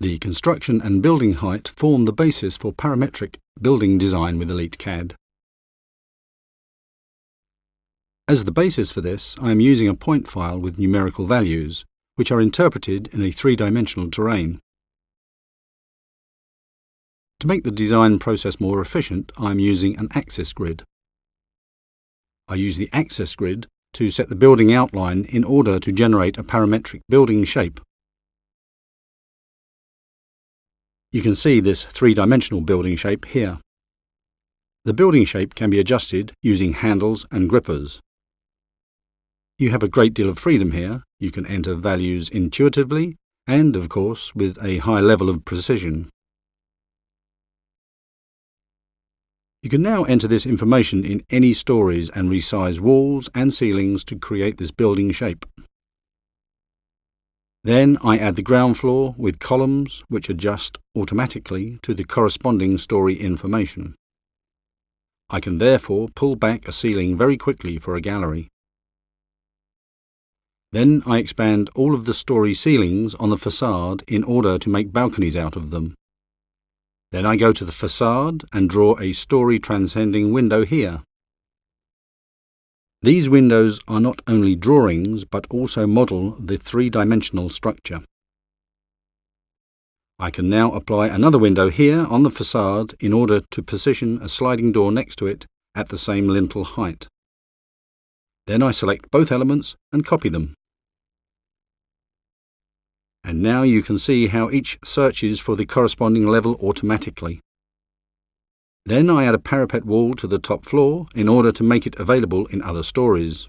The construction and building height form the basis for parametric building design with Elite CAD. As the basis for this, I am using a point file with numerical values, which are interpreted in a three-dimensional terrain. To make the design process more efficient, I am using an axis grid. I use the axis grid to set the building outline in order to generate a parametric building shape. You can see this three-dimensional building shape here. The building shape can be adjusted using handles and grippers. You have a great deal of freedom here. You can enter values intuitively and, of course, with a high level of precision. You can now enter this information in any stories and resize walls and ceilings to create this building shape. Then I add the ground floor with columns which adjust automatically to the corresponding story information. I can therefore pull back a ceiling very quickly for a gallery. Then I expand all of the story ceilings on the facade in order to make balconies out of them. Then I go to the facade and draw a story transcending window here. These windows are not only drawings but also model the three-dimensional structure. I can now apply another window here on the facade in order to position a sliding door next to it at the same lintel height. Then I select both elements and copy them. And now you can see how each searches for the corresponding level automatically. Then I add a parapet wall to the top floor in order to make it available in other stories.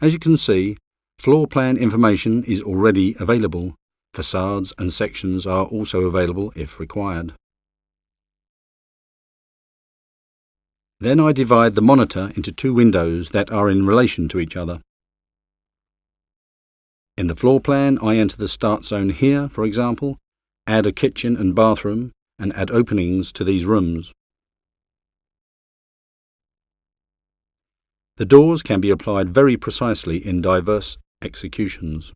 As you can see, floor plan information is already available. Facades and sections are also available if required. Then I divide the monitor into two windows that are in relation to each other. In the floor plan, I enter the start zone here, for example, add a kitchen and bathroom, and add openings to these rooms. The doors can be applied very precisely in diverse executions.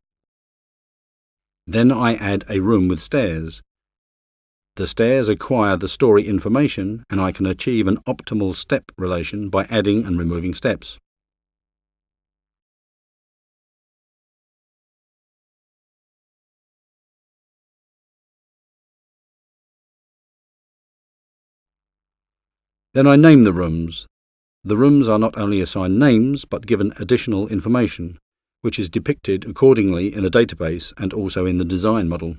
Then I add a room with stairs. The stairs acquire the story information and I can achieve an optimal step relation by adding and removing steps. Then I name the rooms. The rooms are not only assigned names, but given additional information, which is depicted accordingly in the database and also in the design model.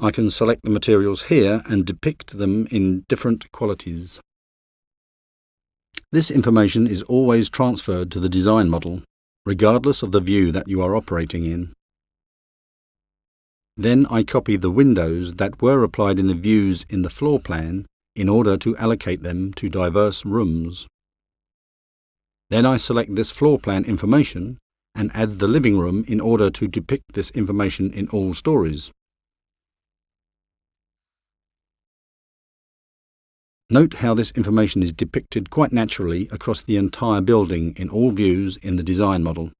I can select the materials here and depict them in different qualities. This information is always transferred to the design model, regardless of the view that you are operating in. Then I copy the windows that were applied in the views in the floor plan in order to allocate them to diverse rooms. Then I select this floor plan information and add the living room in order to depict this information in all stories. Note how this information is depicted quite naturally across the entire building in all views in the design model.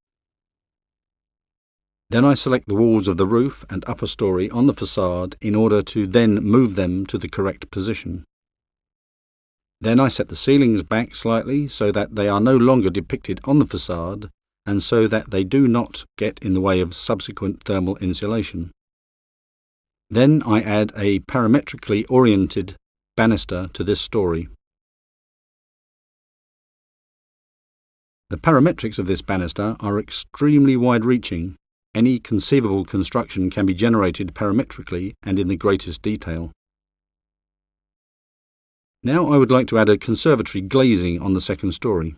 Then I select the walls of the roof and upper story on the facade in order to then move them to the correct position. Then I set the ceilings back slightly so that they are no longer depicted on the facade and so that they do not get in the way of subsequent thermal insulation. Then I add a parametrically oriented banister to this story. The parametrics of this banister are extremely wide-reaching any conceivable construction can be generated parametrically and in the greatest detail. Now I would like to add a conservatory glazing on the second story.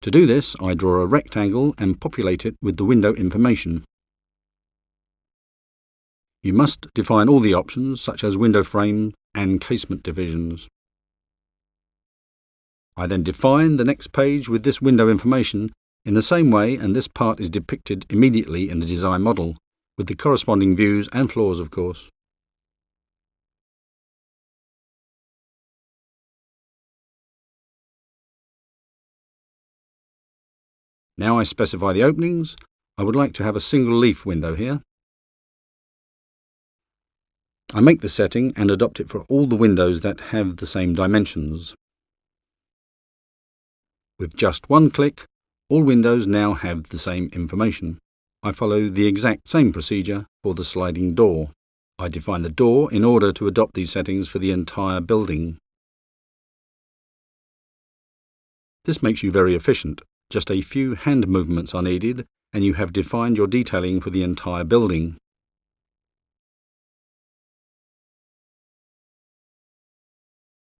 To do this, I draw a rectangle and populate it with the window information. You must define all the options, such as window frame and casement divisions. I then define the next page with this window information in the same way, and this part is depicted immediately in the design model, with the corresponding views and floors of course. Now I specify the openings. I would like to have a single leaf window here. I make the setting and adopt it for all the windows that have the same dimensions. With just one click, all windows now have the same information. I follow the exact same procedure for the sliding door. I define the door in order to adopt these settings for the entire building. This makes you very efficient. Just a few hand movements are needed and you have defined your detailing for the entire building.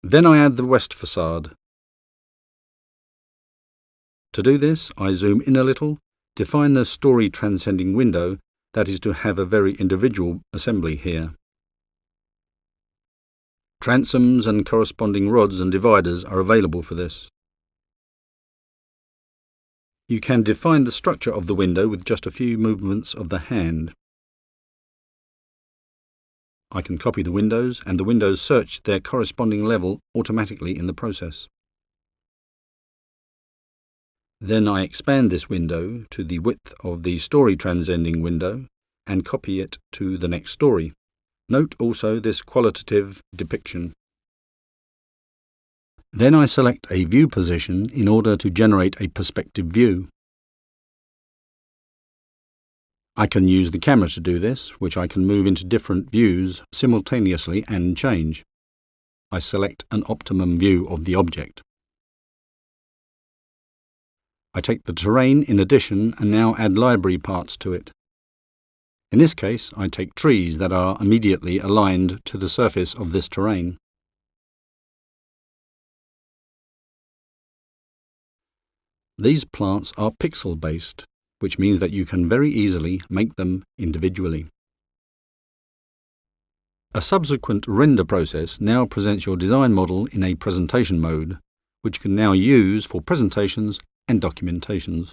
Then I add the west facade. To do this, I zoom in a little, define the story transcending window that is to have a very individual assembly here. Transoms and corresponding rods and dividers are available for this. You can define the structure of the window with just a few movements of the hand. I can copy the windows and the windows search their corresponding level automatically in the process. Then I expand this window to the width of the story transcending window and copy it to the next story. Note also this qualitative depiction. Then I select a view position in order to generate a perspective view. I can use the camera to do this, which I can move into different views simultaneously and change. I select an optimum view of the object. I take the terrain in addition and now add library parts to it. In this case, I take trees that are immediately aligned to the surface of this terrain. These plants are pixel-based, which means that you can very easily make them individually. A subsequent render process now presents your design model in a presentation mode, which you can now use for presentations and documentations.